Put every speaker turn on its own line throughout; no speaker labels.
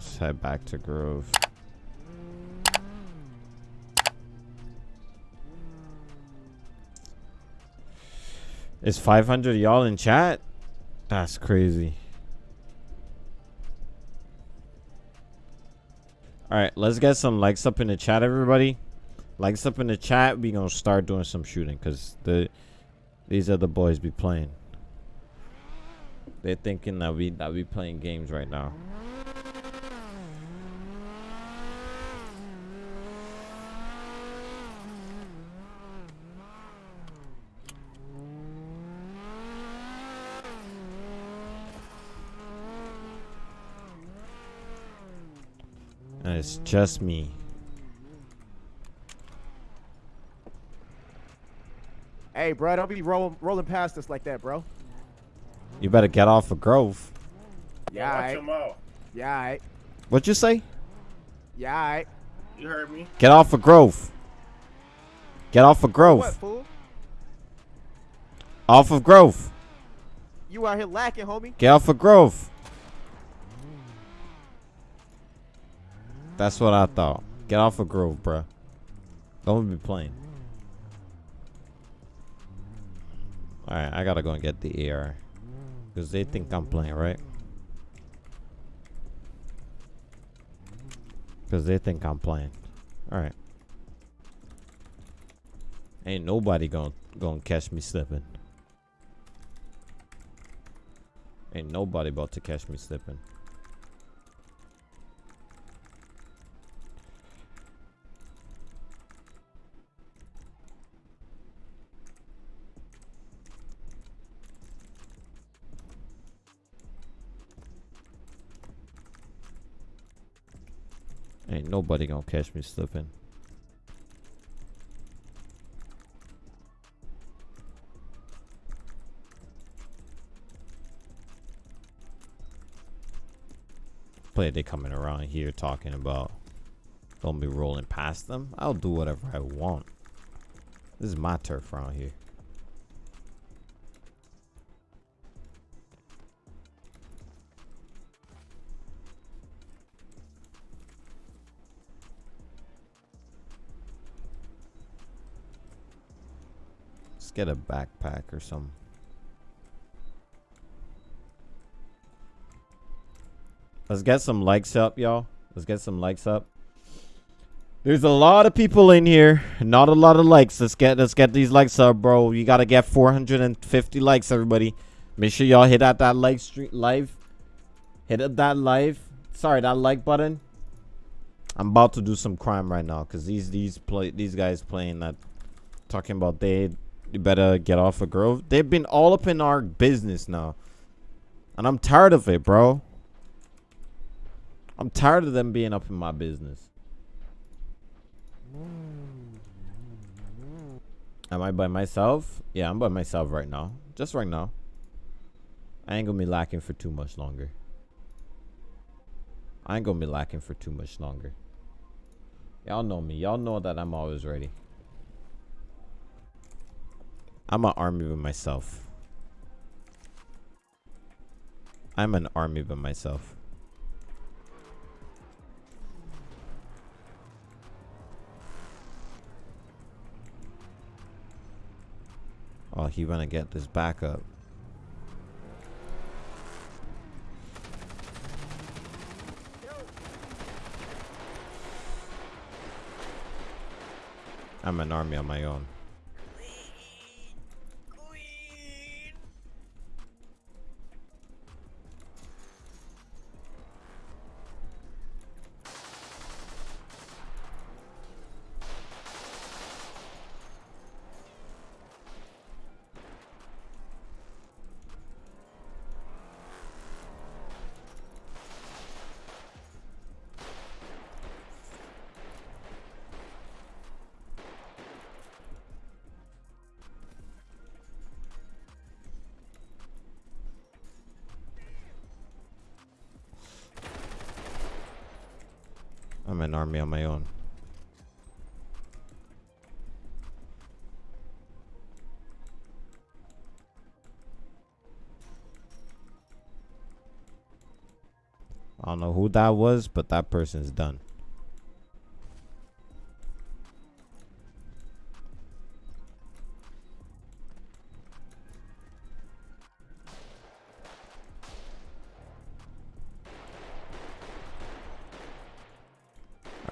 Let's head back to Grove. Is 500 y'all in chat? That's crazy. All right, let's get some likes up in the chat, everybody. Likes up in the chat. We gonna start doing some shooting because the these the boys be playing. They're thinking that we that we playing games right now. It's just me.
Hey, bro, don't be rolling rolling past us like that, bro.
You better get off of Grove.
Yeah,
Watch
aight.
him out.
Yeah, aight.
What'd you say?
Yeah, aight.
You heard me?
Get off of Grove. Get off of Grove.
What, fool?
Off of Grove.
You out here lacking, homie.
Get off of Grove. That's what I thought. Get off of Grove, bro. Don't be playing. Alright, I gotta go and get the AR. Because they think I'm playing, right? Because they think I'm playing. Alright. Ain't nobody gonna, gonna catch me slipping. Ain't nobody about to catch me slipping. Nobody gonna catch me slipping. Play they coming around here talking about don't be rolling past them. I'll do whatever I want. This is my turf around here. Let's get a backpack or something. Let's get some likes up, y'all. Let's get some likes up. There's a lot of people in here. Not a lot of likes. Let's get let's get these likes up, bro. You gotta get 450 likes, everybody. Make sure y'all hit at that like stream live. Hit up that live. Sorry, that like button. I'm about to do some crime right now because these these play these guys playing that talking about they you better get off of Grove. They've been all up in our business now. And I'm tired of it, bro. I'm tired of them being up in my business. Am I by myself? Yeah, I'm by myself right now. Just right now. I ain't gonna be lacking for too much longer. I ain't gonna be lacking for too much longer. Y'all know me. Y'all know that I'm always ready. I'm an army by myself. I'm an army by myself. Oh, he wanna get this back up. I'm an army on my own. I'm an army on my own. Who that was, but that person's done.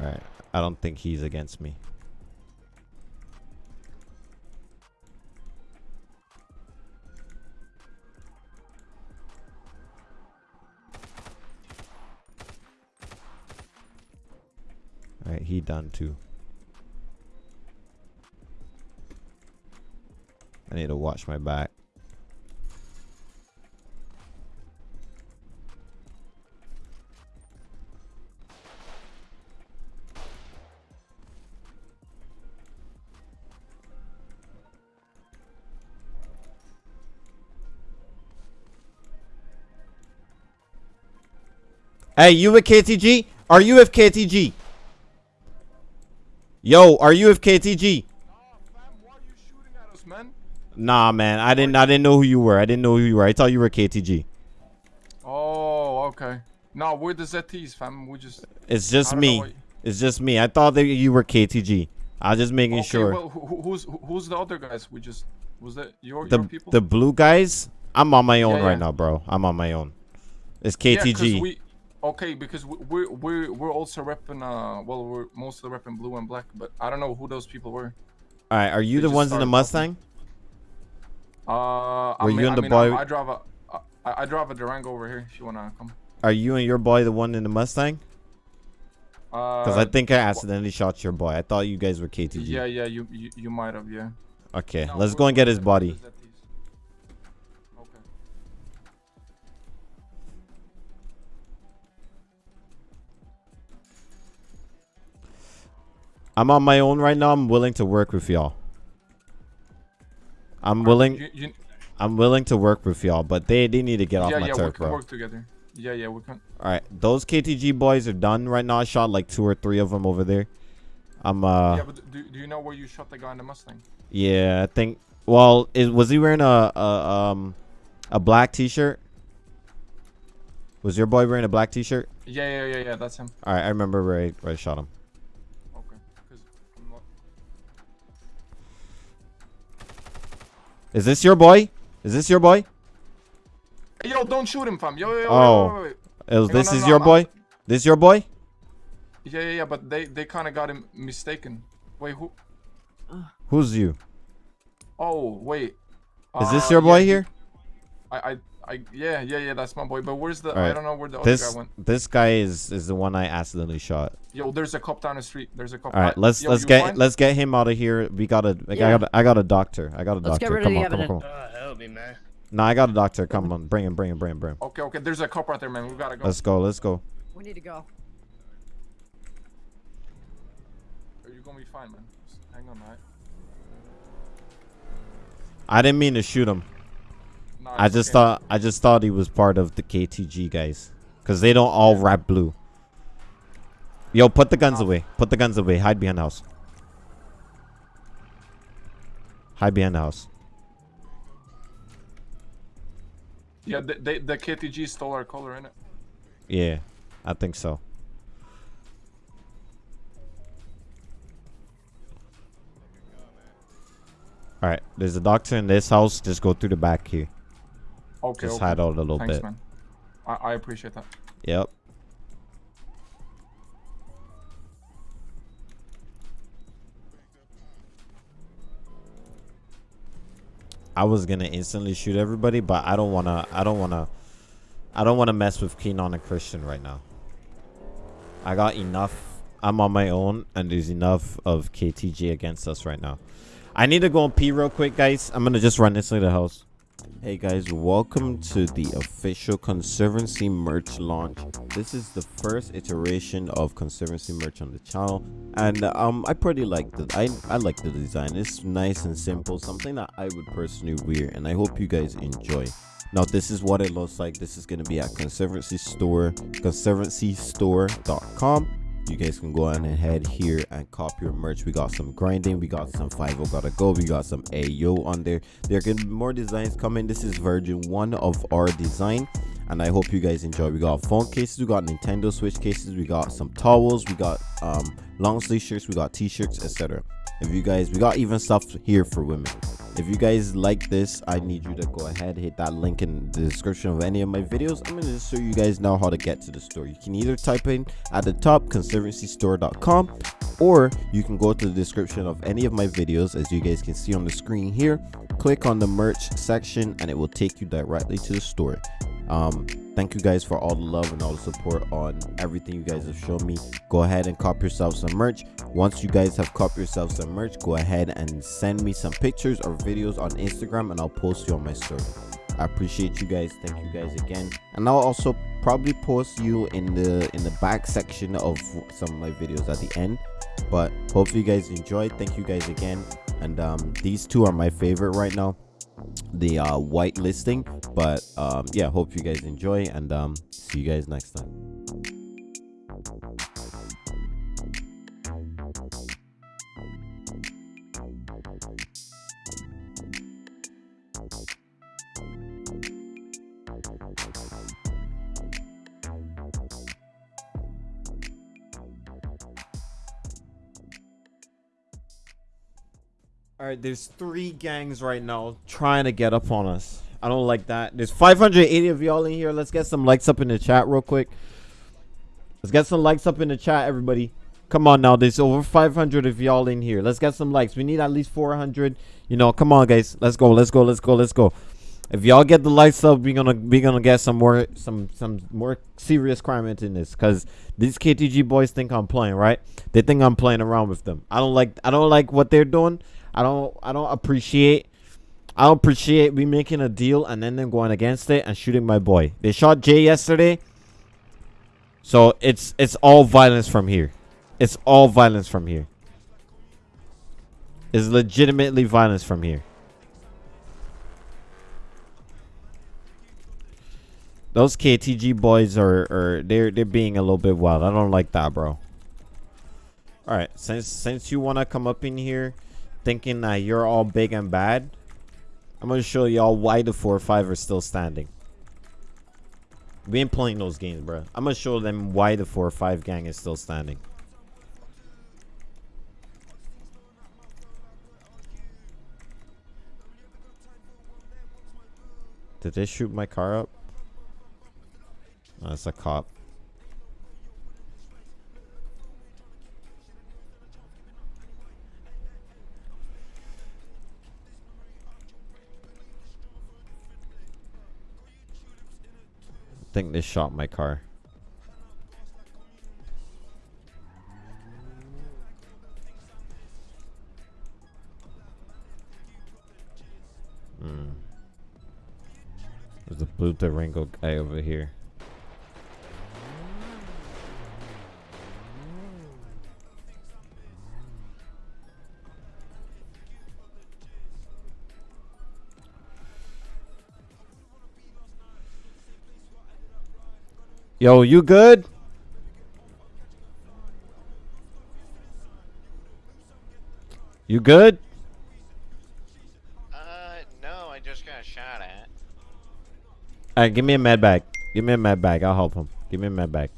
Alright, I don't think he's against me. Alright, he done too. I need to watch my back. Hey, you with KTG? Are you with KTG? Yo, are you with KTG?
Nah, fam, why are you shooting at us, man?
Nah, man. I didn't. I didn't know who you were. I didn't know who you were. I thought you were KTG.
Oh, okay. No, we're the ZTs, fam. We just.
It's just me. It's just me. I thought that you were KTG. I was just making
Okay,
sure.
well, who, who- who's who's the other guys? We just was that your
the
your people?
the blue guys. I'm on my own
Yeah,
right
yeah.
now, bro. I'm on my own. It's KTG.
we, okay, because we- we're we're we're also repping uh well we're mostly repping blue and black, but I don't know who those people were.
All right, are you
they
the ones in the
talking.
Mustang?
Uh, I
Were you
mean,
and
I
the
mean,
boy-
I, I drive a I, I drive a Durango over here. If you wanna come.
Are you and your boy the one in the Mustang?
Uh,
Because I think I accidentally shot your boy. I thought you guys were KTG.
Yeah, yeah, you you, you might have, yeah.
Okay,
No,
let's go and get his body. I'm on my own right now. I'm willing to work with y'all. I'm willing.
You, you,
I'm willing to work with y'all, but they they need to get off my
yeah, we
turf,
can
bro.
work together. Yeah, yeah, we can.
All right, those KTG boys are done right now. I shot like two or three of them over there. I'm uh
yeah, but do, do you know where you shot the guy in the Mustang?
yeah. I think. Well, is was he wearing a, a um a black T-shirt? Was your boy wearing a black T-shirt?
Yeah, yeah, yeah, yeah. That's him.
All right, I remember where I, where I shot him. Is this your boy? Is this your boy?
Hey, yo, don't shoot him, fam. Yo, yo, yo.
Oh.
Wait, wait, wait.
Is
Hang on,
this
no,
is
no,
your boy? This your boy?
Yeah, yeah, yeah. But they they kind of got him mistaken. Wait, who?
Who's you?
Oh, wait.
Is this
Uh,
your boy
yeah,
here?
I, I, I, yeah, yeah, yeah. That's my boy. But where's the? I don't know where the other
This
guy went.
this guy is is the one I accidentally shot.
Yo, there's a cop down the street. There's a cop.
All right,
I-
let's
yo,
let's get
fine?
let's get him out of here. We got a I
Yeah.
got a, I got a doctor. I got a
Let's
doctor.
get rid
come
of
on,
the
come on, come on.
evidence.
Uh, help me, man.
No, I got a doctor. Come on, bring him, bring him, bring him, bring him.
Okay, okay. There's a cop right there, man. We gotta go.
Let's go, let's go.
We need to go.
Are You're gonna be fine, man. Just hang on, alright?
I didn't mean to shoot him. I just
okay.
thought I just thought he was part of the KTG guys, cause they don't all rap blue. Yo, put the guns
No.
away. Put the guns away. Hide behind the house. Hide behind the house.
Yeah, the, they, the KTG stole our color in it.
Yeah, I think so. All right, there's a doctor in this house. Just go through the back here.
Okay.
Just
okay.
hide out a little
Thanks,
bit.
man. I, I appreciate that.
Yep. I was gonna instantly shoot everybody, but I don't wanna. I don't wanna. I don't wanna mess with Keenan and Christian right now. I got enough. I'm on my own, and there's enough of KTG against us right now. I need to go and pee real quick, guys. I'm gonna just run inside the house. Hey guys, welcome to the official Conservancy merch launch. This is the first iteration of Conservancy merch on the channel, and um, I pretty like the I I like the design. It's nice and simple, something that I would personally wear, and I hope you guys enjoy. Now this is what it looks like. This is gonna be at Conservancy Store, ConservancyStore.com. you guys can go on ahead here and cop your merch. We got some grinding, we got some 5 gotta go, we got some AO on there. There can be more designs coming. This is version one of our design and I hope you guys enjoy. We got phone cases, we got Nintendo Switch cases, we got some towels, we got um, long sleeve shirts, we got t-shirts, etc. If you guys, we got even stuff here for women. If you guys like this, I need you to go ahead, hit that link in the description of any of my videos. I'm gonna just show you guys now how to get to the store. You can either type in at the top conservancystore.com or you can go to the description of any of my videos as you guys can see on the screen here click on the merch section and it will take you directly to the store. Um thank you guys for all the love and all the support on everything you guys have shown me. Go ahead and cop yourself some merch. Once you guys have cop yourself some merch go ahead and send me some pictures or videos on instagram and i'll post you on my story. I appreciate you guys. Thank you guys again. And i'll also probably post you in the in the back section of some of my videos at the end. But hopefully you guys enjoyed thank you guys again and um these two are my favorite right now. The uh white listing but um yeah hope you guys enjoy and um see you guys next time All right, there's three gangs right now trying to get up on us. I don't like that. There's 580 of y'all in here. Let's get some likes up in the chat real quick. Let's get some likes up in the chat, everybody. Come on now. There's over 500 of y'all in here. Let's get some likes. We need at least 400. You know, come on, guys. Let's go. Let's go. Let's go. Let's go. If y'all get the likes up, we're gonna we gonna get some more some some more serious crime into this. Cause these KTG boys think I'm playing, right? They think I'm playing around with them. I don't like I don't like what they're doing. I don't I don't appreciate I don't appreciate we making a deal and then them going against it and shooting my boy. They shot Jay yesterday. So it's it's all violence from here. It's all violence from here. It's legitimately violence from here. Those KTG boys are, are they're they're being a little bit wild. I don't like that, bro. All right, since since you want to come up in here thinking that you're all big and bad, I'm going to show y'all why the 4 or 5 are still standing. We ain't playing those games, bro. I'm going to show them why the 4 or 5 gang is still standing. Did they shoot my car up? That's a cop. Think they shot my car. Hmm. There's a blue Durango guy over here. Yo, you good? You good?
Uh, no, I just got shot at.
Alright, give me a med bag. Give me a med bag. I'll help him. Give me a med bag.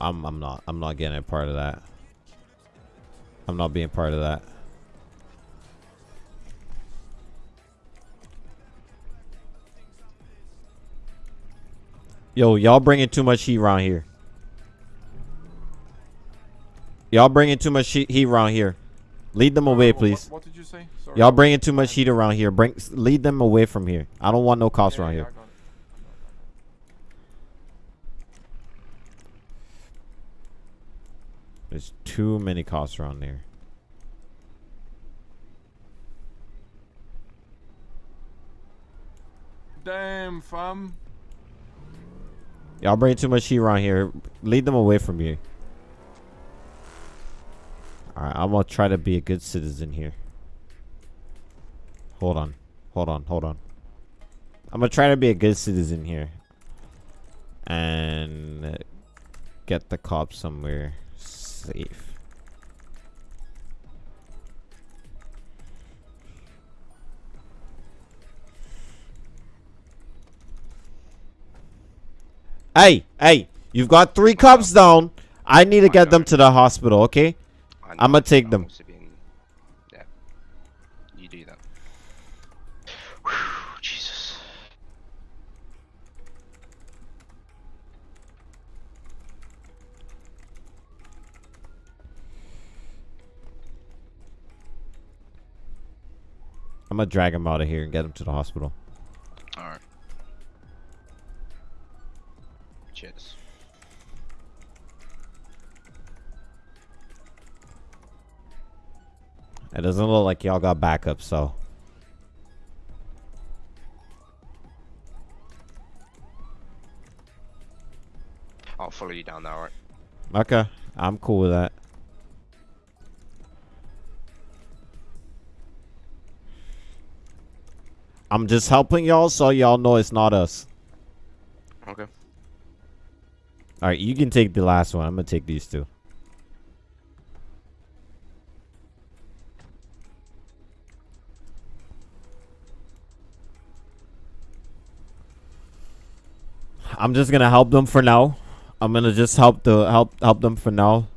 I'm I'm not I'm not getting a part of that. I'm not being part of that. Yo, y'all bringing too much heat around here. Y'all bringing too much heat around here. Lead them away, please.
What, what did you say?
Y'all bringing too much heat around here. Bring, lead them away from here. I don't want no cops
yeah,
around
yeah,
here. There's too many cops around there.
Damn, fam.
Y'all bring too much heat around here. Lead them away from you. Alright, I'm gonna try to be a good citizen here. Hold on. Hold on, hold on. I'm gonna try to be a good citizen here. And get the cops somewhere safe. Hey, hey, you've got three cops down. I need to get them to the hospital, okay?
I
I'ma take them. I'm gonna drag him out of here and get him to the hospital.
Alright. Cheers.
It doesn't look like y'all got backup, so.
I'll follow you down there, alright?
Okay, I'm cool with that. I'm just helping y'all so y'all know it's not us.
Okay.
Alright, you can take the last one. I'm gonna take these two. I'm just gonna help them for now. I'm gonna just help the help help them for now.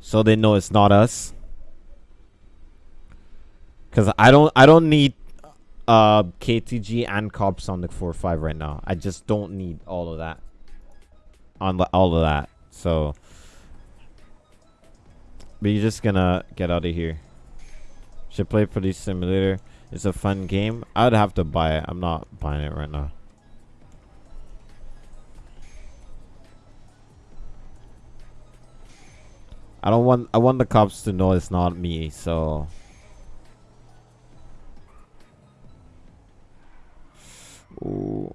So they know it's not us. Cause I don't I don't need uh KTG and cops on the 4-5 right now. I just don't need all of that. On all of that. So But you're just gonna get out of here. Should play Police Simulator. It's a fun game. I'd have to buy it. I'm not buying it right now. I don't want I want the cops to know it's not me, so Ooh.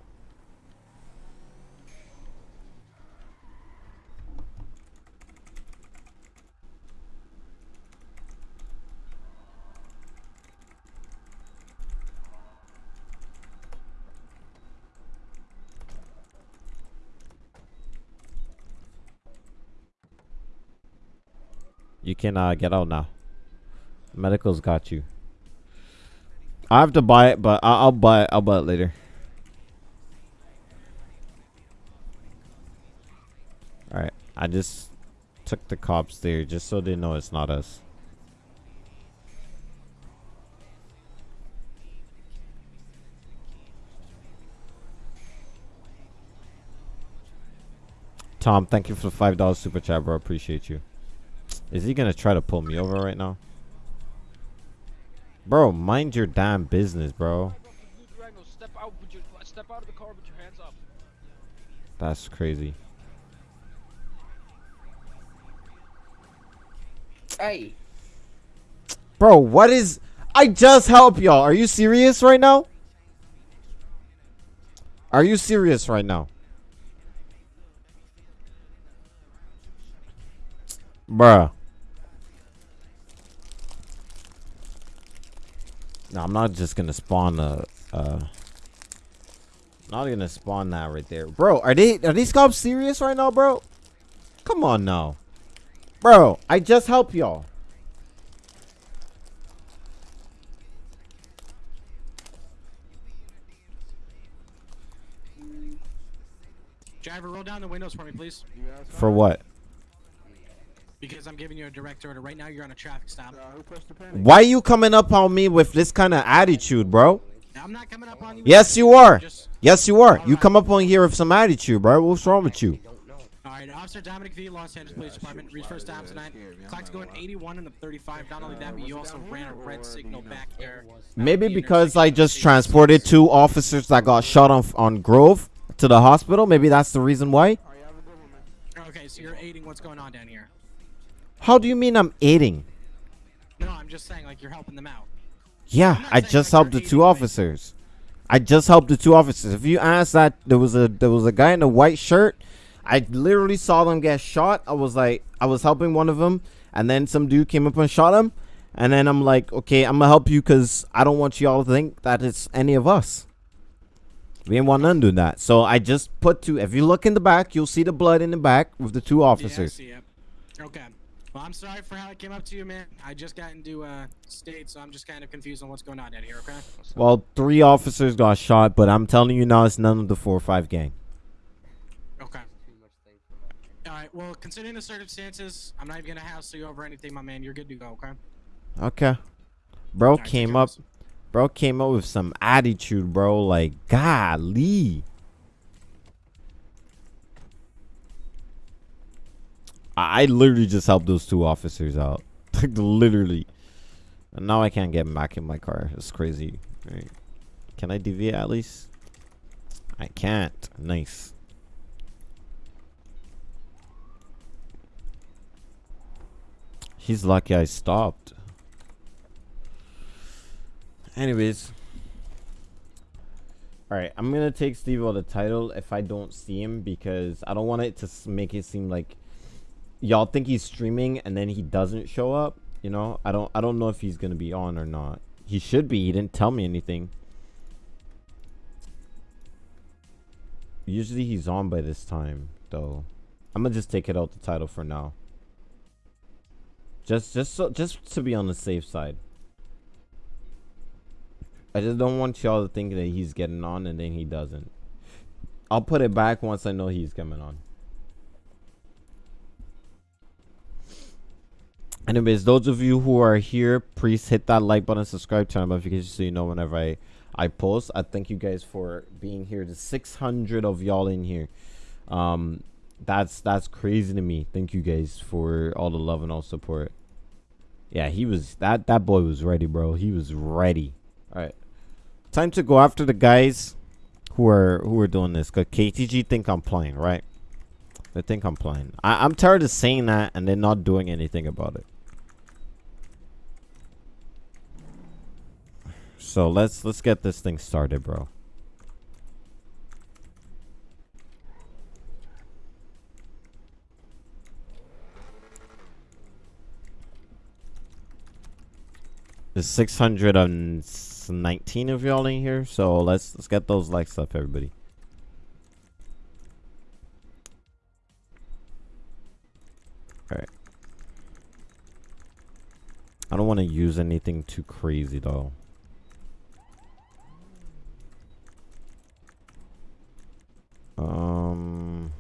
You can uh, get out now. Medical's got you. I have to buy it, but I- I'll buy it. I'll buy it later. All right, I just took the cops there just so they know it's not us. Tom, thank you for the five dollars super chat, bro. Appreciate you. Is he gonna try to pull me over right now? Bro, mind your damn business, bro.
That's out, with your, step out of the car with your hands up.
That's crazy.
Hey,
Bro, what is... I just help y'all. Are you serious right now? Are you serious right now? Bruh. No, I'm not just gonna spawn a... Uh, not gonna spawn that right there. Bro, are they... Are these cops serious right now, bro? Come on now. Bro, I just help y'all.
Driver, roll down the windows for me, please.
For what?
Because I'm giving you a direct order. Right now, you're on a traffic stop.
Uh, who pressed the panic?
Why you coming up on me with this kind of attitude, bro?
I'm not coming up on you.
Yes, you are.
Just,
Yes, you are. You
Alright.
come up on here with some attitude, bro. What's wrong with you?
All right, Officer Dominic V, Los Angeles Police Department. Reach first stop tonight. Clock's going 81 in the 35. Not only that, but you also ran a red signal back there.
Maybe because I just transported two officers that got shot on on Grove to the hospital. Maybe that's the reason why.
All right, you have a good one, man.
Okay, so you're aiding what's going on down here.
How do you mean I'm aiding?
No, I'm just saying, like, you're helping them out.
Yeah,
I'm not
I
saying
just
like
helped the two
aiding, like-
officers. I just helped the two officers. If you ask that, there was a there was a guy in a white shirt. I literally saw them get shot. I was like, I was helping one of them, and then some dude came up and shot him. And then I'm like, okay, I'm gonna help you because I don't want y'all to think that it's any of us. We didn't want none doing that. So I just put two. If you look in the back, you'll see the blood in the back with the two
Yeah, I
officers.
see it. Okay. Well, I'm sorry for how I came up to you, man. I just got into uh state, so I'm just kind of confused on what's going on out here. Okay.
Well, three officers got shot, but I'm telling you now, it's none of the four or five gang.
Okay. All right. Well, considering the circumstances, I'm not even gonna hassle you over anything, my man. You're good to go. Okay.
Okay. Bro
take
came up. Bro came up with some attitude, bro. Like, golly. I I literally just helped those two officers out. Like, literally. And now I can't get back in my car. It's crazy. Right. Can I deviate at least? I can't. Nice. He's lucky I stopped. Anyways. Alright, I'm gonna take Steve out the title if I don't see him because I don't want it to make it seem like y'all think he's streaming and then he doesn't show up. You know, I don't I don't know if he's gonna be on or not. He should be. He didn't tell me anything. Usually he's on by this time, though. I'm gonna just take it out the title for now. Just just so just to be on the safe side. I just don't want y'all to think that he's getting on and then he doesn't. I'll put it back once I know he's coming on. Anyways, those of you who are here, please hit that like button, subscribe, turn on notifications so you know whenever I I post. I thank you guys for being here. The 600 of y'all in here. Um, that's that's crazy to me. Thank you guys for all the love and all support. Yeah, he was that that boy was ready, bro. He was ready. All right, time to go after the guys who are who are doing this. Cause KTG think I'm playing, right? They think I'm playing. I, I'm tired of saying that and then not doing anything about it. So let's let's get this thing started, bro. There's 619 of y'all in here, so let's let's get those likes up, everybody. Alright. I don't want to use anything too crazy though. Um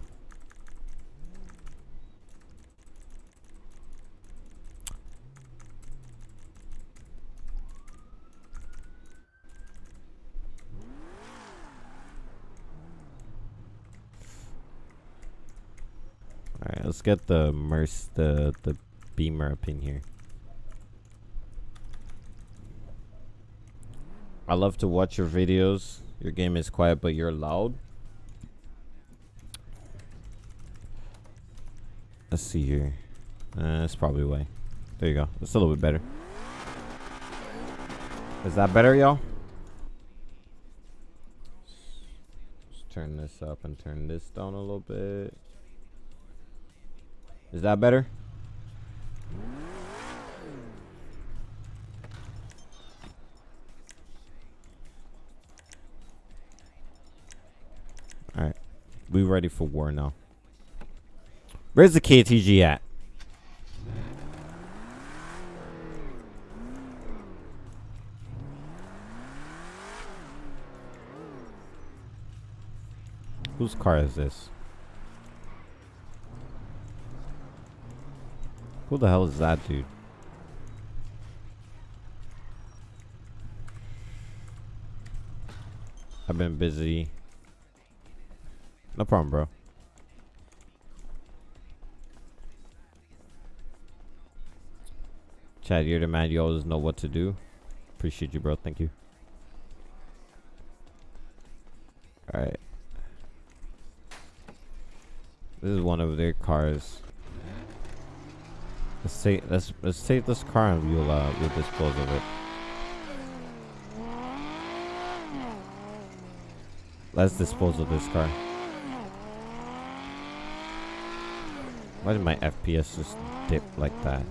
Alright, let's get the merc the the beamer up in here. I love to watch your videos. Your game is quiet but you're loud. Let's see here. Uh, that's probably why. There you go. That's a little bit better. Is that better, y'all? Turn this up and turn this down a little bit. Is that better? Alright. We ready for war now. Where's the KTG at? Whose car is this? Who the hell is that dude? I've been busy. No problem, bro. Chad, you're the man. You always know what to do. Appreciate you, bro. Thank you. Alright. This is one of their cars. Let's take let's let's take this car and we'll uh we'll dispose of it. Let's dispose of this car. Why did my FPS just dip like that?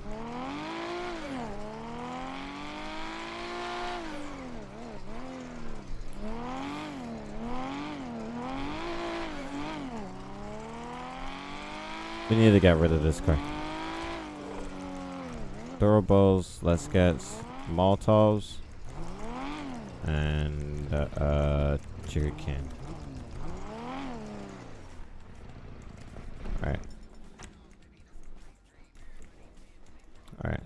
We need to get rid of this car. Durables, let's get Molotovs. And, uh, uh sugar can. Alright. Alright.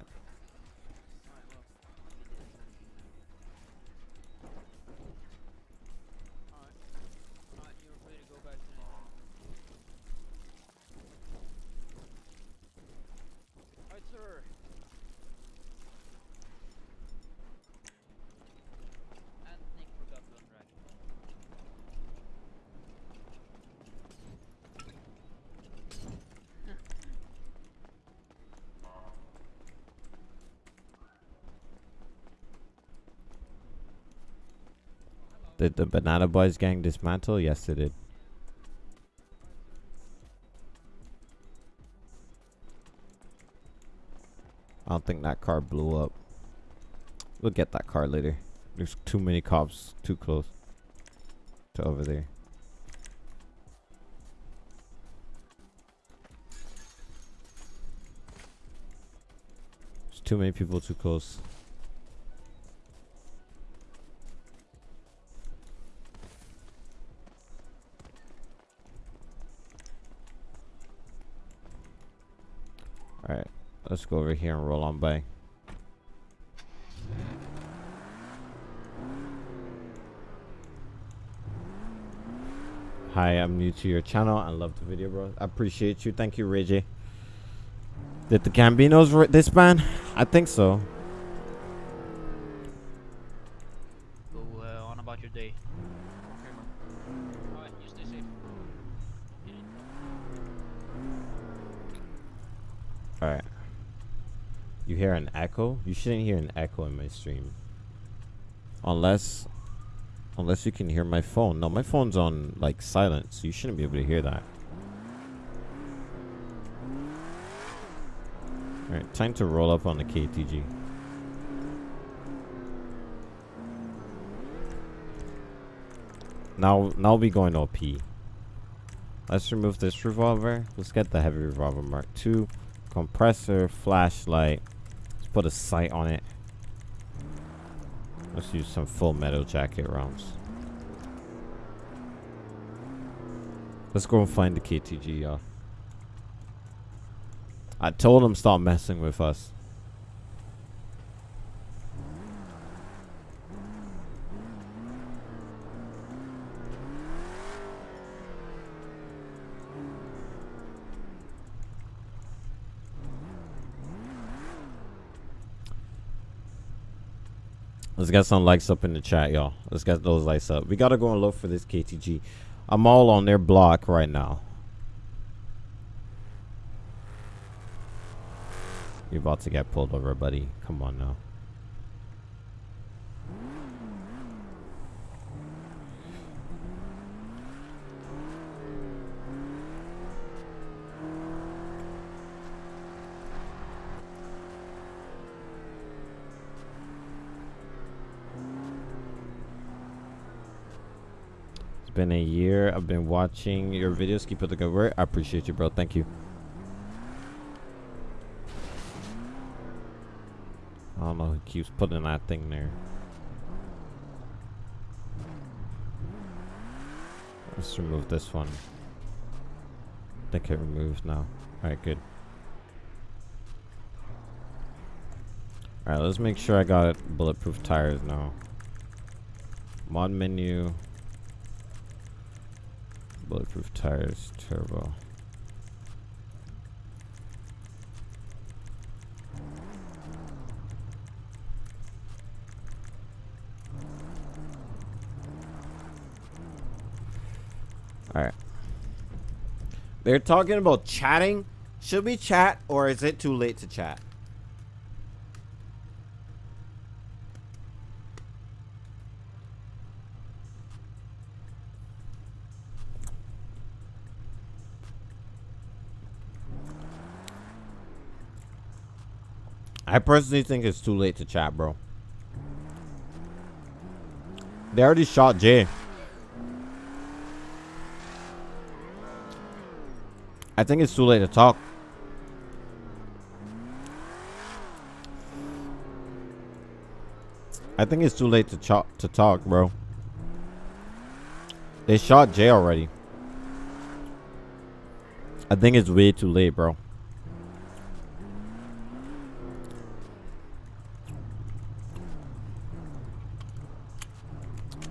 Alright, you're free to go back to Alright, sir. And Nick forgot to unrack.
Did the Banana Boys gang dismantle? Yes, it did. I don't think that car blew up. We'll get that car later. There's too many cops too close to over there. There's too many people too close. Let's go over here and roll on by. Hi, I'm new to your channel. I love the video, bro. I appreciate you. Thank you, Reggie. Did the Gambinos disband? I think so. An echo? You shouldn't hear an echo in my stream. Unless unless you can hear my phone. No, my phone's on like silent, So you shouldn't be able to hear that. Alright, time to roll up on the KTG. Now now we going OP. Let's remove this revolver. Let's get the heavy revolver mark two compressor, flashlight. Put a sight on it. Let's use some full metal jacket rounds. Let's go and find the KTG. I told him stop messing with us. Let's get some likes up in the chat, y'all. Let's get those likes up. We gotta go and look for this KTG. I'm all on their block right now. You're about to get pulled over, buddy. Come on now. It's a year. I've been watching your videos. Keep up the good work. I appreciate you, bro. Thank you. I don't know who keeps putting that thing there. Let's remove this one. I think it removed now. Alright, good. Alright, let's make sure I got bulletproof tires now. Mod menu. Bulletproof tires, turbo. Alright. They're talking about chatting. Should we chat or is it too late to chat? I personally think it's too late to chat, bro. They already shot Jay. I think it's too late to talk. I think it's too late to ch- to talk, bro. They shot Jay already. I think it's way too late, bro.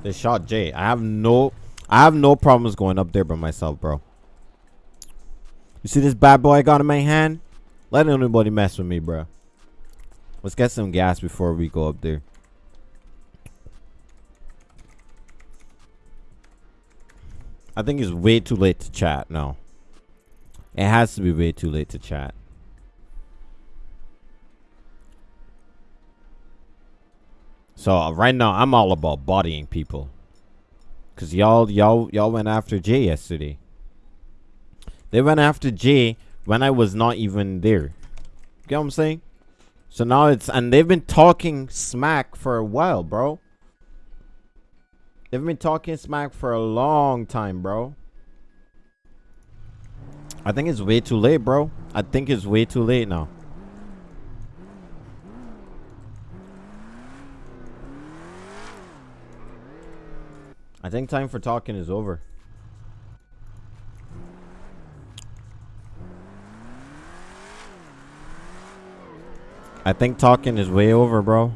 They shot Jay. I have no I have no problems going up there by myself, bro. You see this bad boy I got in my hand? Let anybody mess with me, bro. Let's get some gas before we go up there. I think it's way too late to chat now. It has to be way too late to chat. So uh, right now I'm all about bodying people. Cause y'all y'all y'all went after Jay yesterday. They went after Jay when I was not even there. You Get what I'm saying? So now it's and they've been talking smack for a while, bro. They've been talking smack for a long time, bro. I think it's way too late, bro. I think it's way too late now. I think time for talking is over. I think talking is way over, bro.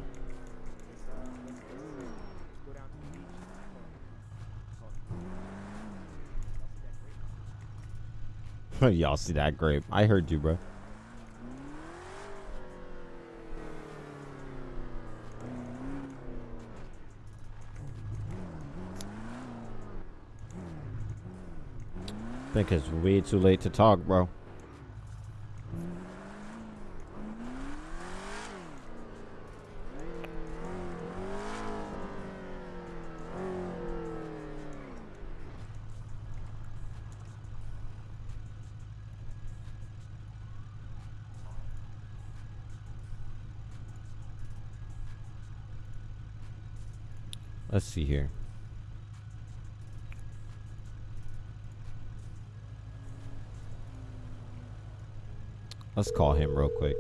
Y'all see that grape? I heard you, bro. Think it's way too late to talk, bro. Let's see here. Let's call him real quick.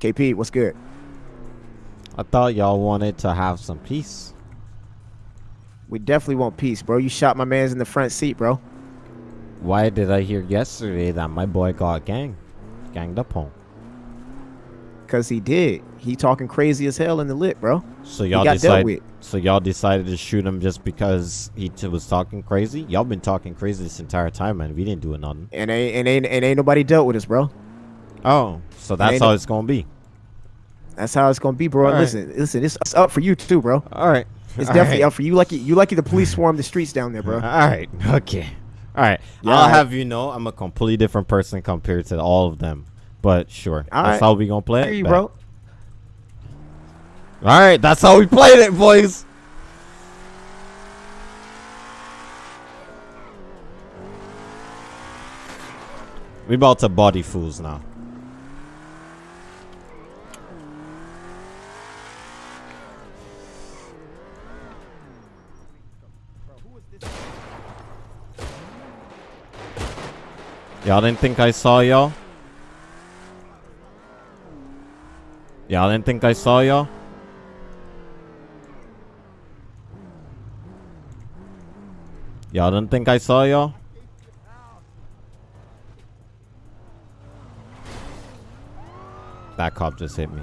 KP, what's good?
I thought y'all wanted to have some peace.
We definitely want peace, bro. You shot my man's in the front seat, bro.
Why did I hear yesterday that my boy got gang, ganged up on?
Cause he did. He talking crazy as hell in the lit, bro.
So y'all decided. So y'all decided to shoot him just because he t- was talking crazy. Y'all been talking crazy this entire time, man. We didn't do nothing.
And ain't and ain't and ain't nobody dealt with us, bro.
Oh, so that's how
no-
it's gonna be.
That's how it's gonna be, bro.
Right.
listen, listen, it's, it's up for you too, bro.
All right.
It's
All
definitely
right.
up for you. Lucky you lucky the police swarm the streets down there, bro.
All right. Okay. All right.
Yeah,
I'll have you know I'm a completely different person compared to all of them. But sure.
All
that's
right.
how we gonna play it.
bro.
All right. That's how we played it, boys. We about to body fools now. Y'all didn't think I saw y'all? Y'all didn't think I saw y'all? Y'all didn't think I saw y'all? That cop just hit me.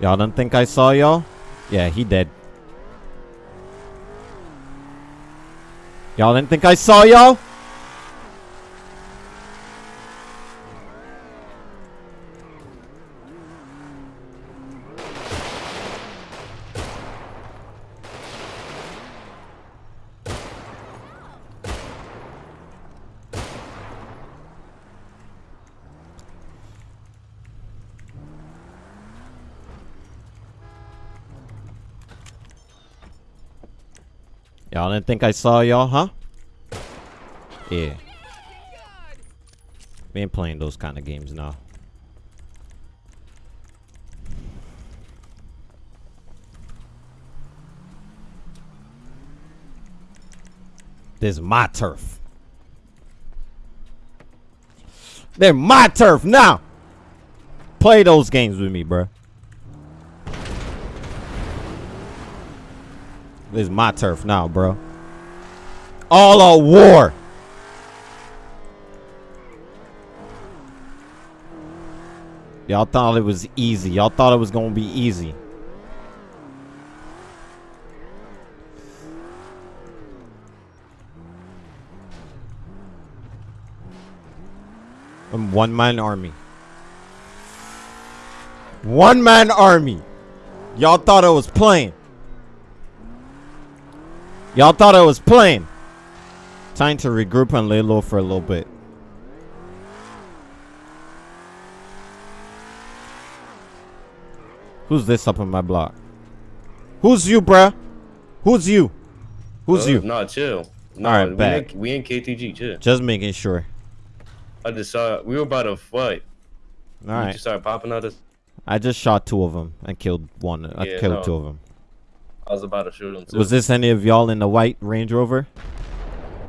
Y'all didn't think I saw y'all? Yeah, he dead. Y'all didn't think I saw y'all? Y'all didn't think I saw y'all, huh? Yeah. We ain't playing those kind of games now. This is my turf. They're my turf now. Play those games with me, bruh. This is my turf now, bro. All out war. Y'all thought it was easy. Y'all thought it was gonna be easy. I'm one man army. One man army. Y'all thought I was playing. Y'all thought I was playing. Time to regroup and lay low for a little bit. Who's this up in my block? Who's you, bruh? Who's you? Who's
Uh,
you?
Nah, chill. Nah,
Alright,
we,
bet.
in, we in KTG, chill.
Just making sure.
I just saw we were about to fight.
All
You just started popping out. Of,
I just shot two of them and killed one. I killed
no.
two of them.
I was about to shoot him too.
Was this any of y'all in the white Range Rover?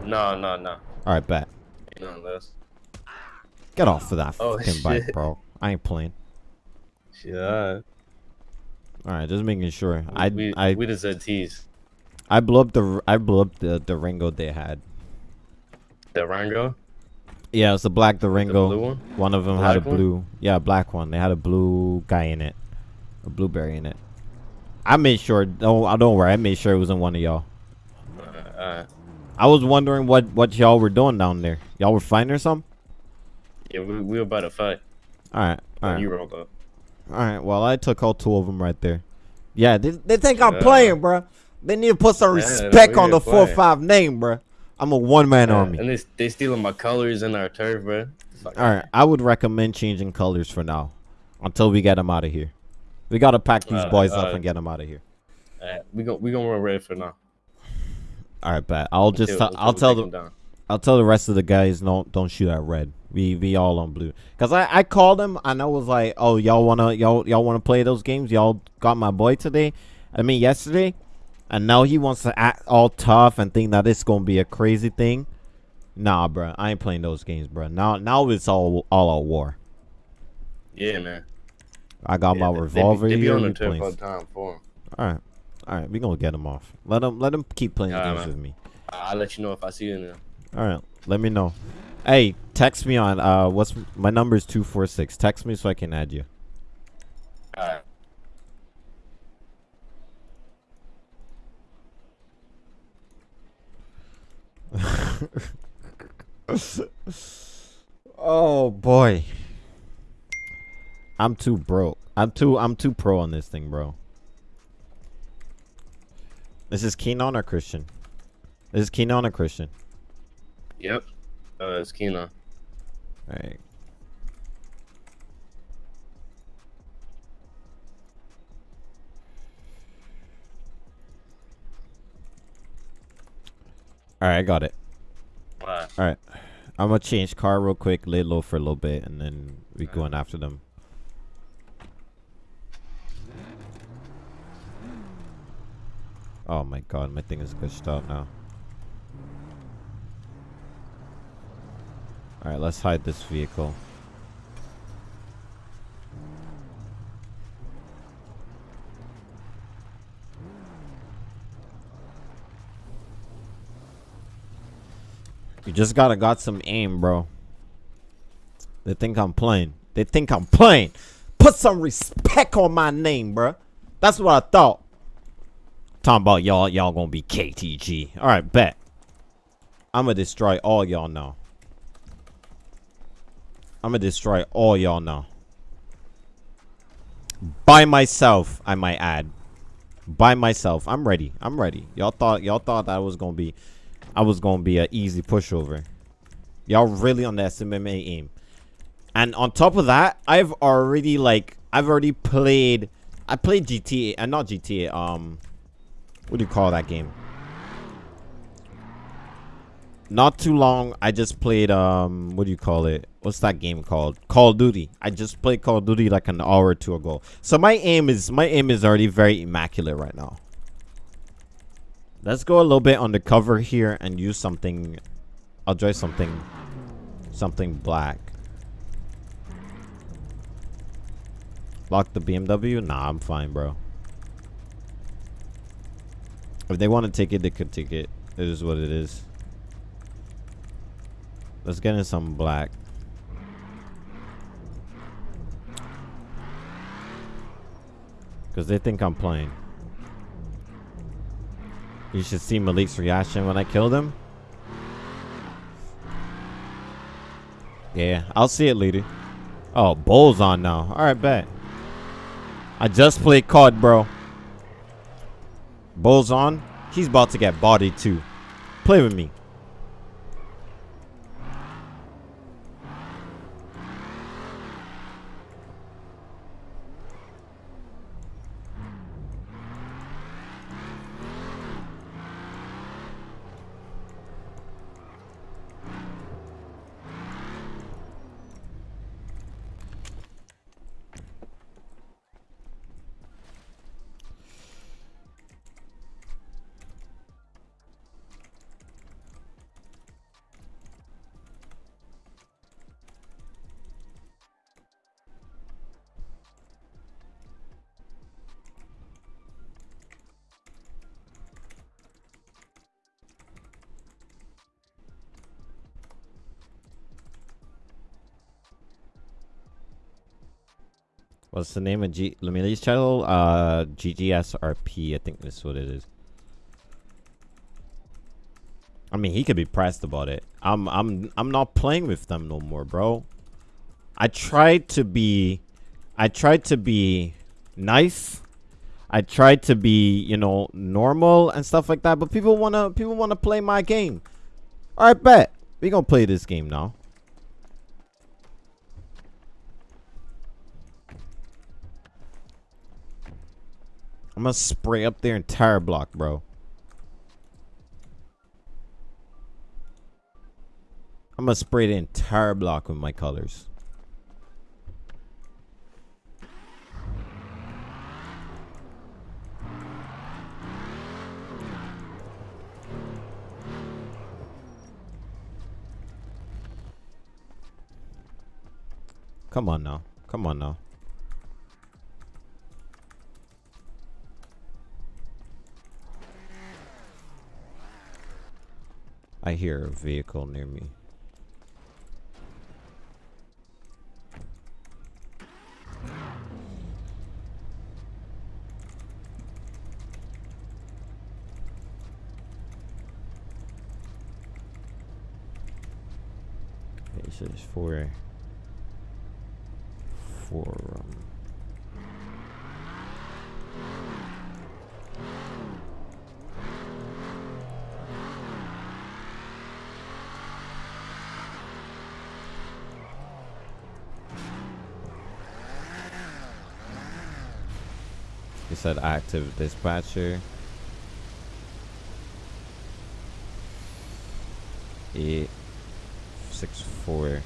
No, no, no.
All right, bet.
None less.
Get off of that
Oh,
fucking bike, bro. I ain't playing.
Yeah. alright.
Just making sure. I
we,
I
we just said tease.
I blew up the I blew up the Ringo they had.
The Rango.
Yeah, it's a black Durango.
The blue one?
one of them had a
Black one?
blue. Yeah, black one. They had a blue guy in it, a blueberry in it. I made sure. Don't I don't worry. I made sure it wasn't one of y'all.
Alright.
I was wondering what what y'all were doing down there. Y'all were fighting or something?
Yeah, we, we were about to fight.
All right, all right,
you rolled up.
all right. Well, I took all two of them right there. Yeah, they, they think I'm playing, bruh. They need to put some
Yeah,
respect on the four
playing.
five name, bruh. I'm a one man
Yeah,
army.
And they they stealing my colors and our turf, bro.
All right, I would recommend changing colors for now, until we get them out of here. We gotta pack these boys up and get them out of here.
We gon' we gonna run red for now.
All right, bet. I'll just
Until-
tell-
until
I'll tell the. I'll tell the rest of the guys no don't shoot at red. We we all on blue. Cause I I called them and I was like, oh y'all wanna y'all y'all wanna play those games? Y'all got my boy today. I mean yesterday, and now he wants to act all tough and think that it's gonna be a crazy thing. Nah, bro, I ain't playing those games, bro. Now now it's all all out war.
Yeah, man.
I got
Yeah,
my
they- they
revolver
They be,
here.
on the turf
playing-
all the time for 'em.
All right, all right, we gonna get him off. Let him let him keep playing
Alright,
games
man.
with me.
I'll let you know if I see you in there.
All right, let me know. Hey, text me on uh, what's my number is two four six. Text me so I can add you.
Alright.
Oh boy, I'm too broke. I'm too I'm too pro on this thing, bro. This is Keenon or Christian. This is Keenon or Christian.
Yep. Uh, it's Keenan.
All right. All right, I got it.
Alright.
All right, I'm gonna change car real quick, lay low for a little bit, and then we going after them. Oh my god, my thing is glitched out now. All right, let's hide this vehicle. You just gotta got some aim, bro. They think I'm playing. They think I'm playing. Put some respect on my name, bro. That's what I thought. Talking about y'all, y'all gonna be KTG. All right, bet. I'm gonna destroy all y'all now. I'm gonna destroy all y'all now. By myself, I might add. By myself, I'm ready. I'm ready. Y'all thought y'all thought that was gonna be, I was gonna be an easy pushover. Y'all really underestimate my aim. And on top of that, I've already like I've already played. I played GTA and not GTA. Um, what do you call that game? not too long. I just played um, what do you call it? What's that game called? Call of Duty. I just played Call of Duty like an hour or two ago. So my aim is my aim is already very immaculate right now. Let's go a little bit undercover here and use something. I'll try something, something black. Lock the BMW? Nah, I'm fine, bro. If they want to take it, they could take it. It is what it is. Let's get in some black. Because they think I'm playing. You should see Malik's reaction when I killed him. Yeah, I'll see it later. Oh, Bull's on now. Alright, bet. I just played COD, bro. Bull's on. He's about to get bodied too. Play with me. What's the name of G Lamili's channel? Uh, GGSRP. I think that's what it is. I mean, he could be pressed about it. I'm, I'm, I'm not playing with them no more, bro. I tried to be, I tried to be nice. I tried to be, you know, normal and stuff like that. But people wanna, people wanna play my game. All right, bet we gonna play this game now. I'm gonna spray up their entire block, bro. I'm gonna spray the entire block with my colors. Come on now. Come on now. I hear a vehicle near me. Okay, so there's four, um, He said active dispatcher. Eight six four.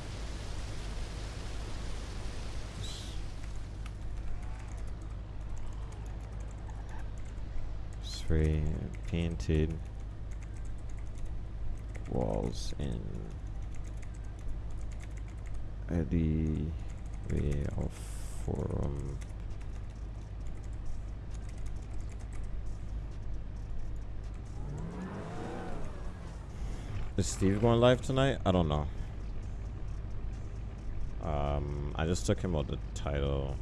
Spray painted walls in Eddie way of forum. Is Steve going live tonight? I don't know. Um, I just took him out the title.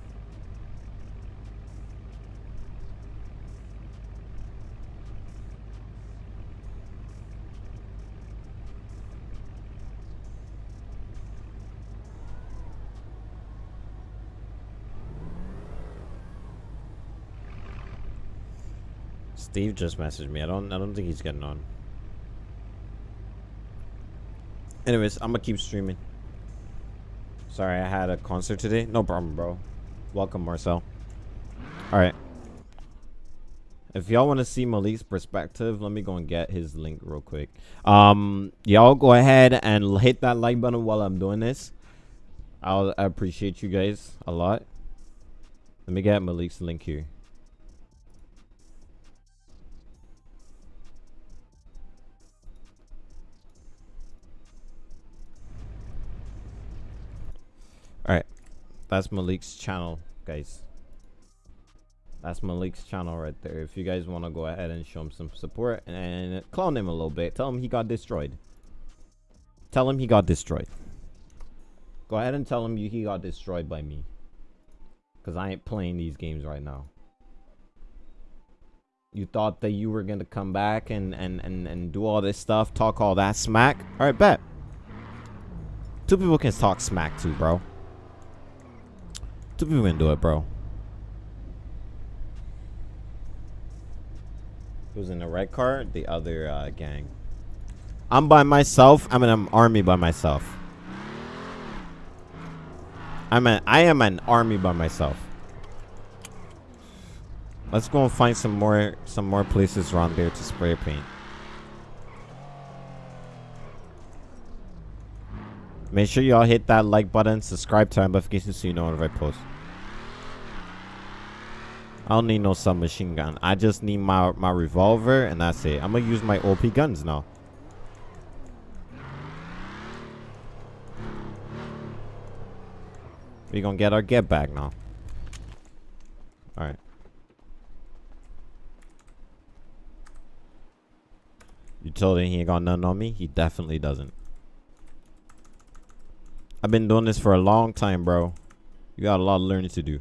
Steve just messaged me. I don't I don't think he's getting on. Anyways, I'm gonna keep streaming. Sorry, I had a concert today. No problem, bro. Welcome, Marcel. All right. If y'all want to see Malik's perspective, let me go and get his link real quick. Um, y'all go ahead and hit that like button while I'm doing this. I'll I appreciate you guys a lot. Let me get Malik's link here. That's Malik's channel, guys. That's Malik's channel right there. If you guys want to go ahead and show him some support and clone him a little bit, tell him he got destroyed. Tell him he got destroyed. Go ahead and tell him he got destroyed by me. Because I ain't playing these games right now. You thought that you were going to come back and, and, and, and do all this stuff, talk all that smack? Alright, bet. Two people can talk smack too, bro. Two people can do it, bro. Who's in the red car? The other uh, gang. I'm by myself. I'm an army by myself. I'm an I am an army by myself. Let's go and find some more some more places around there to spray paint. Make sure y'all hit that like button, subscribe, to turn notifications so you know when I post. I don't need no submachine gun. I just need my my revolver and that's it. I'm gonna use my OP guns now. We gonna get our get back now. Alright. You told him he ain't got nothing on me? He definitely doesn't. I've been doing this for a long time, bro. You got a lot of learning to do.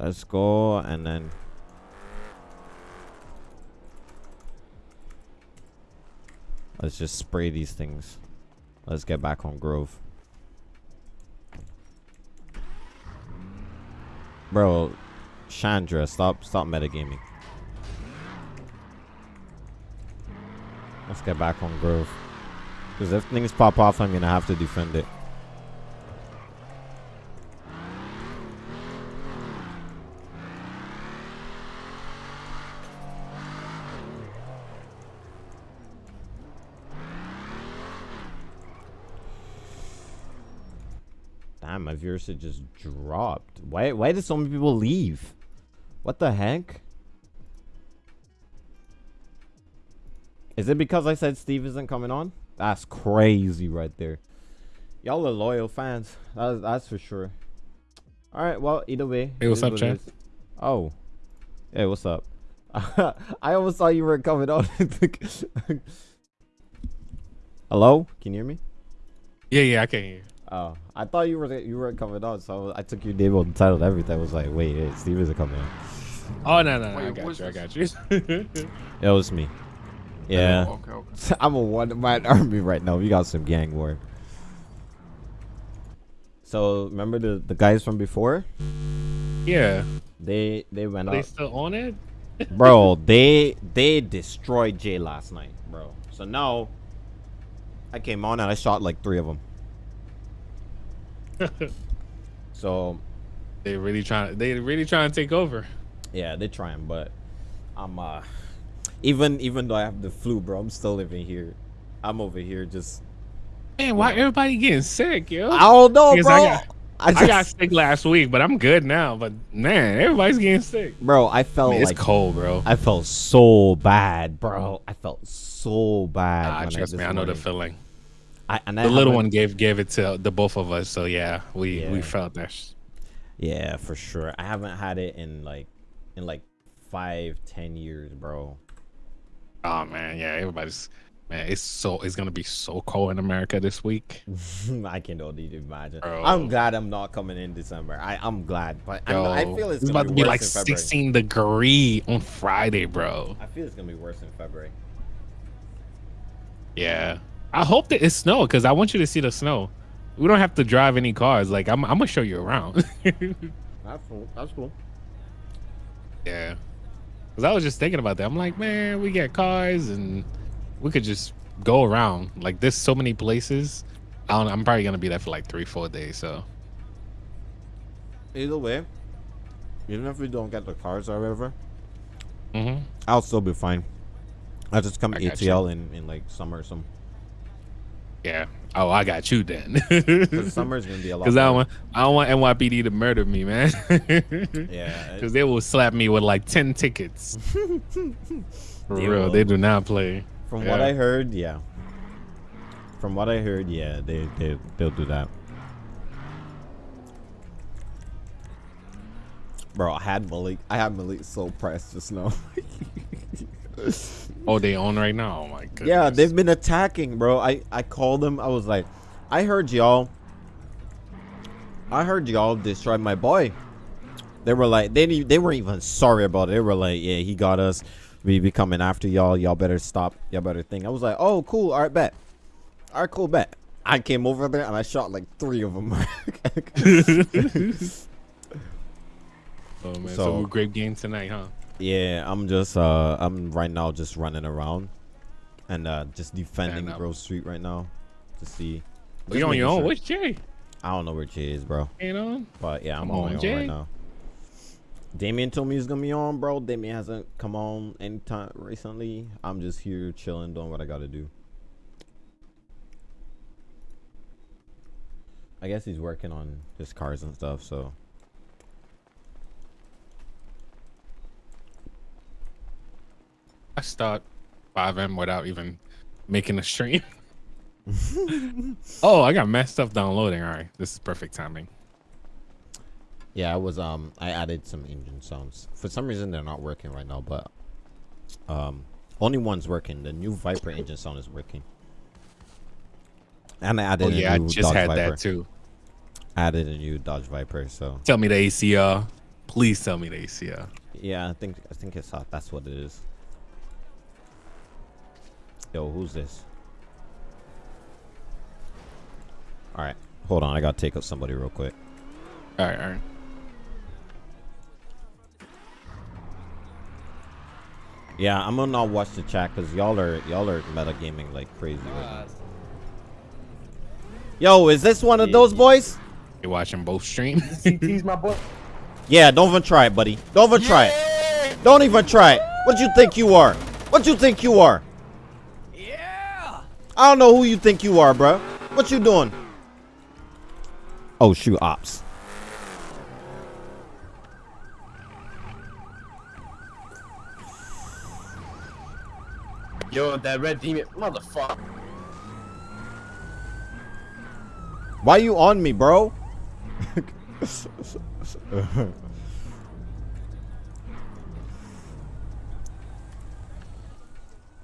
Let's go and then Let's just spray these things. Let's get back on Grove. Bro, Chandra, stop stop metagaming. Let's get back on Grove. Because if things pop off, I'm gonna have to defend it. Viewership just dropped. Why why did so many people leave? What the heck? Is it because I said Steve isn't coming on? That's crazy right there. Y'all are loyal fans. That's, that's for sure. Alright, well, either way.
Hey, what's up,
what it Oh. Hey, what's up? I almost thought you were coming on. Hello? Can you hear me?
Yeah, yeah, I can hear you.
Oh, I thought you were you weren't coming on, so I took your name on the title and everything. I was like, wait, wait Steve isn't coming on.
Oh no, no, no, I got
who's
you, I got you.
It was me. Yeah.
Oh, okay, okay.
I'm a one man army right now. We got some gang war. So remember the the guys from before?
yeah,
They they went
are they
up,
still on it?
bro. They they destroyed Jay last night, bro. So now I came on and I shot like three of them. So
they really trying. They really trying to take over.
yeah, they're trying, but I'm uh even even though I have the flu, bro, I'm still living here. I'm over here just
Man, why everybody getting sick, yo?
I don't know,
Because
bro.
I got-
I,
I got sick last week, but I'm good now. But man, everybody's getting sick.
bro. I felt
Man, it's
like
cold, bro.
I felt so bad, bro. I felt so bad.
Ah, trust me, I know the feeling.
I, and I
The little one gave gave it to the both of us, so yeah, we we felt that. sh-
Yeah, for sure. I haven't had it in like in like five, ten years, bro.
Oh man, yeah, everybody's man. It's so it's gonna be so cold in America this week.
I can only imagine.
Bro.
I'm glad I'm not coming in December. I I'm glad, but I'm, I feel it's,
it's
gonna
about to be like
in February.
16 degree on Friday, bro.
I feel it's gonna be worse in February.
Yeah, I hope that it's snow because I want you to see the snow. We don't have to drive any cars. Like I'm, I'm gonna show you around.
That's cool. That's cool.
yeah, because I was just thinking about that. I'm like, man, we get cars and we could just go around. Like there's so many places. I don't. I'm probably gonna be there for like three, four days. So
Either way, even if we don't get the cars or whatever,
Mm-hmm.
I'll still be fine. I'll just come
I
ATL in, in like summer or some.
Yeah. Oh, I got you then.
Because summer's gonna be a lot.
Because I don't want I don't want NYPD to murder me, man.
Yeah.
Because they will slap me with like ten tickets. For
They
real,
will.
they do not play.
From what I heard, yeah. From what I heard, yeah, they they they'll do that. Bro, I had Malik. I had Malik so pressed just now.
Oh, they on right now. Oh my goodness.
yeah, they've been attacking, bro. I I called them. I was like, I heard y'all. I heard y'all destroy my boy. They were like, they didn't- they weren't even sorry about it. They were like, yeah, he got us. We be coming after y'all. Y'all better stop. Y'all better think. I was like, oh, cool. All right, bet. All right, cool, bet. I came over there and I shot like three of them.
Oh man, so,
So-
great game tonight, huh?
Yeah, I'm just uh, I'm right now just running around and uh, just defending. Grove Street right now to see. Just
you on your own?
sure-
What's Jay?
I don't know where Jay is, bro.
You know?
But yeah, I'm
Come
on,
on,
my own right now. Damien told me he's gonna be on, bro. Damien hasn't come on anytime recently. I'm just here chilling, doing what I gotta do. I guess he's working on his cars and stuff, so.
I start FiveM without even making a stream. oh, I got messed up downloading. All right, this is perfect timing.
Yeah, I was um I added some engine sounds. For some reason they're not working right now, but um only one's working. The new Viper engine sound is working. And I added
Oh yeah, I just
Dodge
had
Viper.
that too.
Added a new Dodge Viper, so
Tell me the ACR. Please tell me the ACR.
yeah, I think I think it's hot. That's what it is. Yo, who's this? All right, hold on. I gotta take up somebody real quick.
All right, all right.
Yeah, I'm gonna not watch the chat because y'all are y'all are metagaming like crazy right now. Yo, is this one of those boys?
You watching both streams?
CT's my boy.
Yeah, don't even try it, buddy. Don't even try it. Don't even try it. What you think you are? What you think you are? Yeah. I don't know who you think you are, bro. What you doing? Oh shoot, ops.
Yo, that red demon, motherfucker.
Why you on me, bro?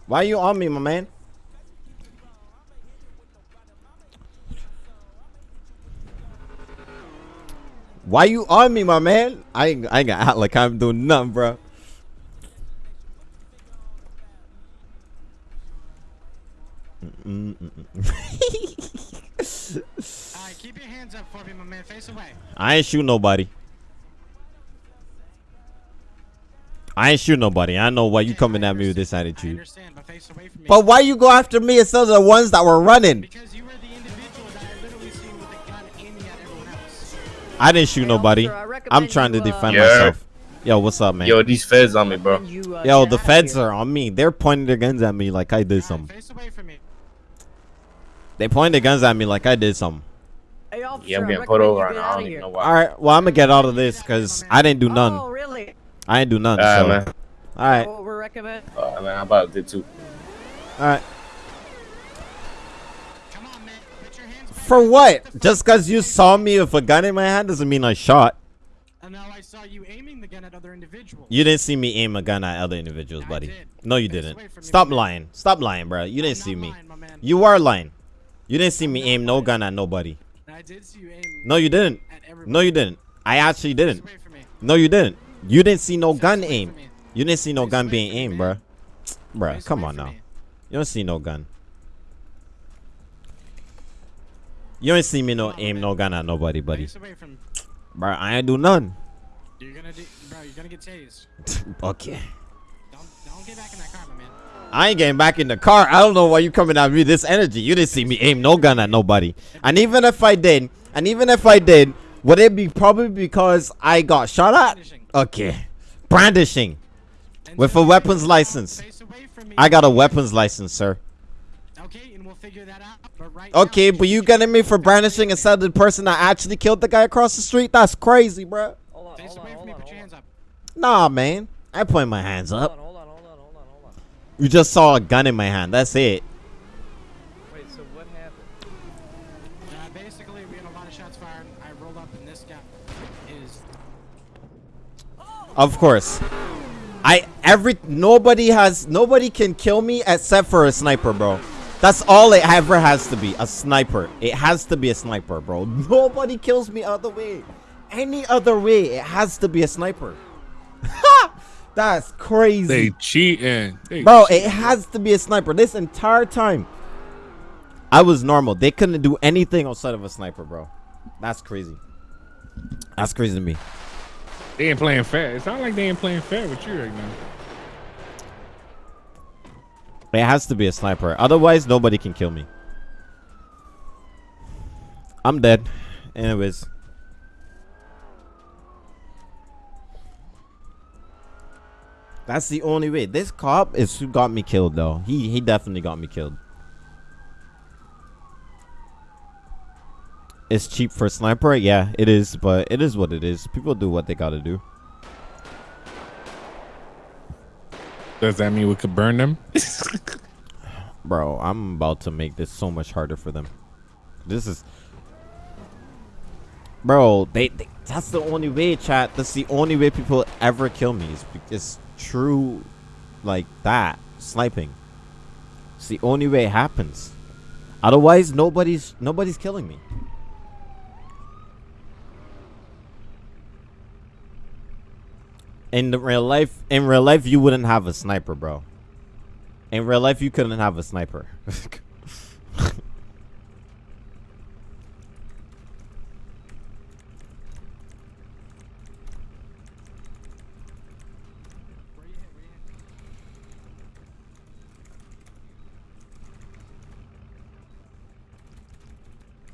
Why you on me, my man? Why you on me, my man? I ain't, I ain't gonna act like I'm doing nothing, bro.
Alright, keep your hands up for me, my man. Face away.
I ain't shoot nobody. I ain't shoot nobody. I know why you
Okay,
coming
I
at me with this attitude.
but face away from me.
But why you go after me instead of the ones that were running?
Because I
didn't shoot nobody.
I recommend
I'm trying to
uh,
defend
Yeah.
myself. Yo, what's up, man?
Yo, these feds on me, bro.
Uh,
Yo, the feds are on me. They're pointing their guns at me like I did
Alright,
something.
face away from me.
They pointed their guns at me like I did something.
Yeah, I'm getting put over
you
and
get
I don't even know why.
All right, well I'm gonna get out of this because I didn't do none.
Oh, really?
I ain't do none.
Alright,
so.
man.
All right,
What we recommend?
Uh, man, I'm about to do too.
all right.
Come on, man. Put your hands back.
For what? Just because you saw me with a gun in my hand doesn't mean I shot.
And now I saw you aiming the gun at other individuals.
You didn't see me aim a gun at other individuals,
I
buddy.
did.
No, you didn't.
away from me,
Stop
man.
lying. Stop lying, bro. You
I'm
didn't
not
see me.
lying, man.
You are lying. You didn't see me aim no gun at nobody.
I did see you aim
No, you didn't. No, you didn't. I actually didn't.
away from me.
No, you didn't. You didn't see no gun aim. You didn't see no gun being aimed,
bro.
Bruh, come on now.
me.
You don't see no gun. You don't see me no aim
man.
no gun at nobody, buddy.
Face away from.
Bruh, I ain't do none.
You're gonna do, bro. You're gonna get tased.
okay.
Don't don't get back in that car, my man.
I ain't getting back in the car. I don't know why you coming at me with this energy. You didn't see me aim no gun at nobody. And even if I did, and even if I did, would it be probably because I got shot at? Okay. Brandishing with a weapons license.
face away from me.
I got a weapons license, sir.
Okay, and we'll figure that out. But right now,
Okay, but you getting me for brandishing instead of the person that actually killed the guy across the street? That's crazy, bruh.
Hold on,
Face
hold on,
away from
hold
me.
on,
Put your hands up.
Nah, man. I point my hands up.
Hold on, hold on, hold on, hold on.
You just saw a gun in my hand. That's it.
Wait, so what happened?
Uh, basically, we had a lot of shots fired. I rolled up, and this guy is.
Of course. I every nobody has nobody can kill me except for a sniper, bro. That's all it ever has to be. A sniper. It has to be a sniper, bro. Nobody kills me other way. Any other way, it has to be a sniper. That's crazy.
They cheating. They
Bro,
cheating.
it has to be a sniper. This entire time, I was normal. They couldn't do anything outside of a sniper, bro. That's crazy. That's crazy to me.
They ain't playing fair. It's not like they ain't playing fair with you right now.
It has to be a sniper. Otherwise, nobody can kill me. I'm dead. Anyways. That's the only way. This cop is who got me killed, though. He he definitely got me killed. It's cheap for a sniper. Yeah, it is, but it is what it is. People do what they gotta do.
Does that mean we could burn them?
Bro, I'm about to make this so much harder for them. This is Bro, they, they that's the only way, chat. That's the only way people ever kill me. Is it's true like that. Sniping. It's the only way it happens. Otherwise nobody's nobody's killing me. In the real life in real life you wouldn't have a sniper, bro. In real life, you couldn't have a sniper.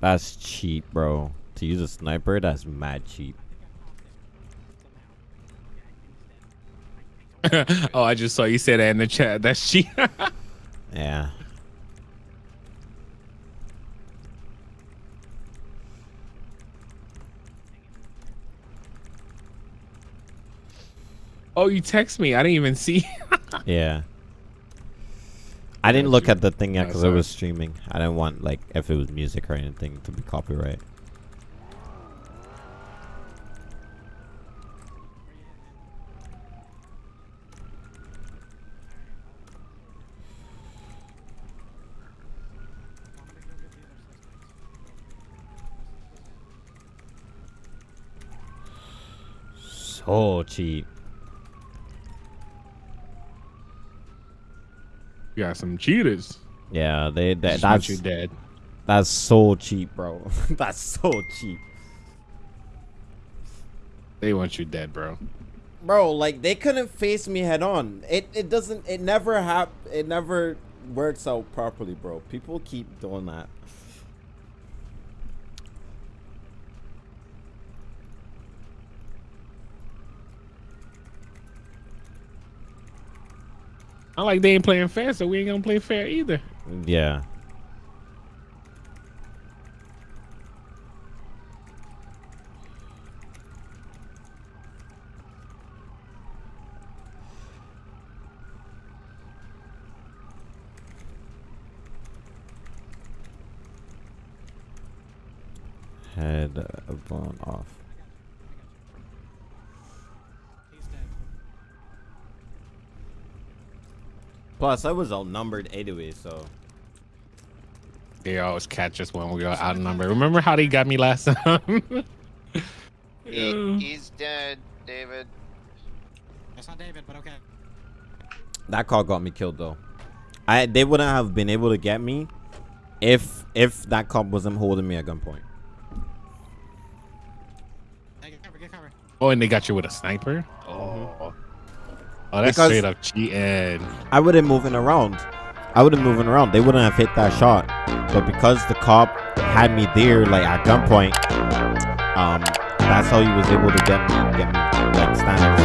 that's cheap, bro. To use a sniper, that's mad cheap.
oh, I just saw you say that in the chat. That's cheap.
Yeah.
oh, you text me. I didn't even see.
Yeah. I didn't look at the thing yet because I was streaming. I didn't want like if it was music or anything to be copyright. So cheap.
you got some cheaters.
Yeah, they that,
want
that's
you dead.
that's so cheap, bro. that's so cheap.
They want you dead, bro.
Bro, like they couldn't face me head on. It it doesn't it never hap it never works out properly, bro. People keep doing that.
I like they ain't playing fair, so we ain't gonna play fair either.
Yeah. Head blown off.
He's dead.
Plus, I was outnumbered anyway, so.
They always catch us when we go outnumbered. Remember how they got me last time?
He, he's dead, David.
That's not David, but okay.
That call got me killed though. I they wouldn't have been able to get me if if that cop wasn't holding me at gunpoint.
Hey, get cover, get cover.
oh, and they got you with a sniper. Oh, mm-hmm. Oh, that's
Because-
straight up cheating.
I would have moving around. I would have moving around. They wouldn't have hit that shot. But because the cop had me there like at gunpoint, um, That's how he was able to get me, get me like standing